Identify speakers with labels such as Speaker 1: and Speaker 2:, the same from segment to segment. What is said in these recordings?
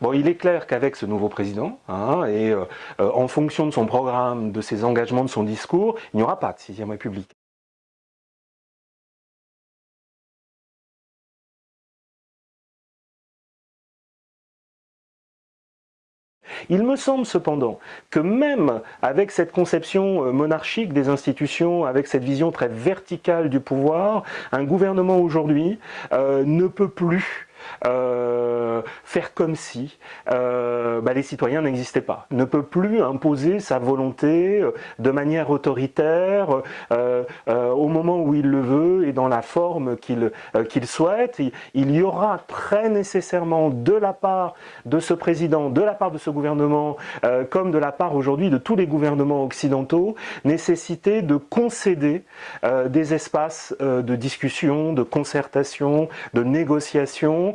Speaker 1: Bon, il est clair qu'avec ce nouveau président, hein, et euh, euh, en fonction de son programme, de ses engagements, de son discours, il n'y aura pas de sixième République. Il me semble cependant que même avec cette conception euh, monarchique des institutions, avec cette vision très verticale du pouvoir, un gouvernement aujourd'hui ne peut plus euh, faire comme si euh, bah, les citoyens n'existaient pas, ne peut plus imposer sa volonté euh, de manière autoritaire au moment où il le veut et dans la forme qu'il qu'il souhaite. Il y aura très nécessairement de la part de ce président, de la part de ce gouvernement, comme de la part aujourd'hui de tous les gouvernements occidentaux, nécessité de concéder des espaces de discussion, de concertation, de négociation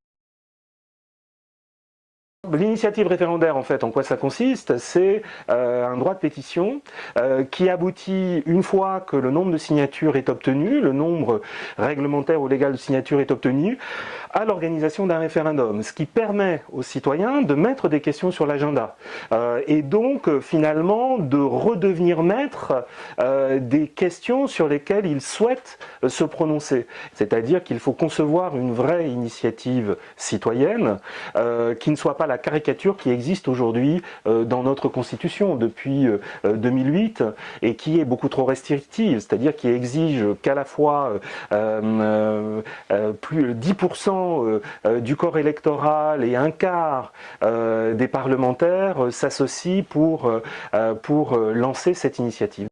Speaker 1: L'initiative référendaire, en fait, en quoi ça consiste C'est euh, un droit de pétition euh, qui aboutit, une fois que le nombre de signatures est obtenu, le nombre réglementaire ou légal de signatures est obtenu, à l'organisation d'un référendum, ce qui permet aux citoyens de mettre des questions sur l'agenda euh, et donc finalement de redevenir maître des questions sur lesquelles ils souhaitent se prononcer. C'est-à-dire qu'il faut concevoir une vraie initiative citoyenne qui ne soit pas la caricature qui existe aujourd'hui euh, dans notre Constitution depuis 2008 euh, et qui est beaucoup trop restrictive, c'est-à-dire qui exige qu'à la fois euh, plus 10% du corps électoral et un quart des parlementaires s'associent pour, pour lancer cette initiative.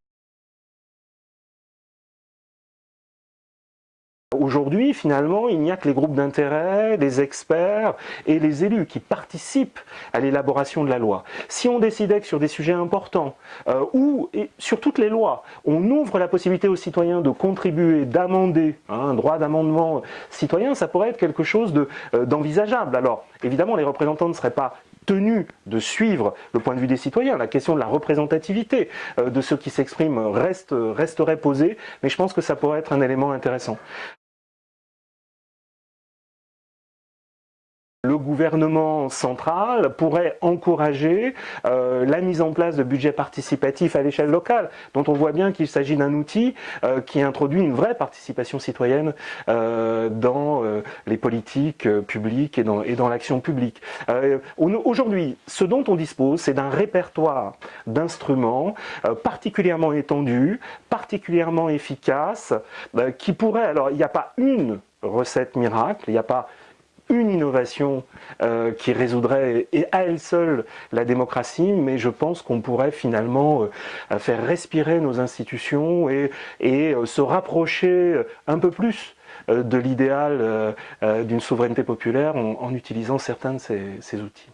Speaker 1: Aujourd'hui, finalement, il n'y a que les groupes d'intérêt, les experts et les élus qui participent à l'élaboration de la loi. Si on décidait que sur des sujets importants, euh, ou et sur toutes les lois, on ouvre la possibilité aux citoyens de contribuer, d'amender, hein, un droit d'amendement citoyen, ça pourrait être quelque chose euh, d'envisageable. Alors, évidemment, les représentants ne seraient pas tenus de suivre le point de vue des citoyens. La question de la représentativité euh, de ceux qui s'expriment reste, resterait posée, mais je pense que ça pourrait être un élément intéressant. Le gouvernement central pourrait encourager euh, la mise en place de budgets participatifs à l'échelle locale, dont on voit bien qu'il s'agit d'un outil euh, qui introduit une vraie participation citoyenne euh, dans les politiques publiques et dans, et dans l'action publique. Aujourd'hui, ce dont on dispose, c'est d'un répertoire d'instruments particulièrement étendu, particulièrement efficace, qui pourrait, alors il n'y a pas une recette miracle, il n'y a pas une innovation euh, qui résoudrait et à elle seule la démocratie, mais je pense qu'on pourrait finalement euh, faire respirer nos institutions et, euh, se rapprocher un peu plus de l'idéal d'une souveraineté populaire en, utilisant certains de ces outils.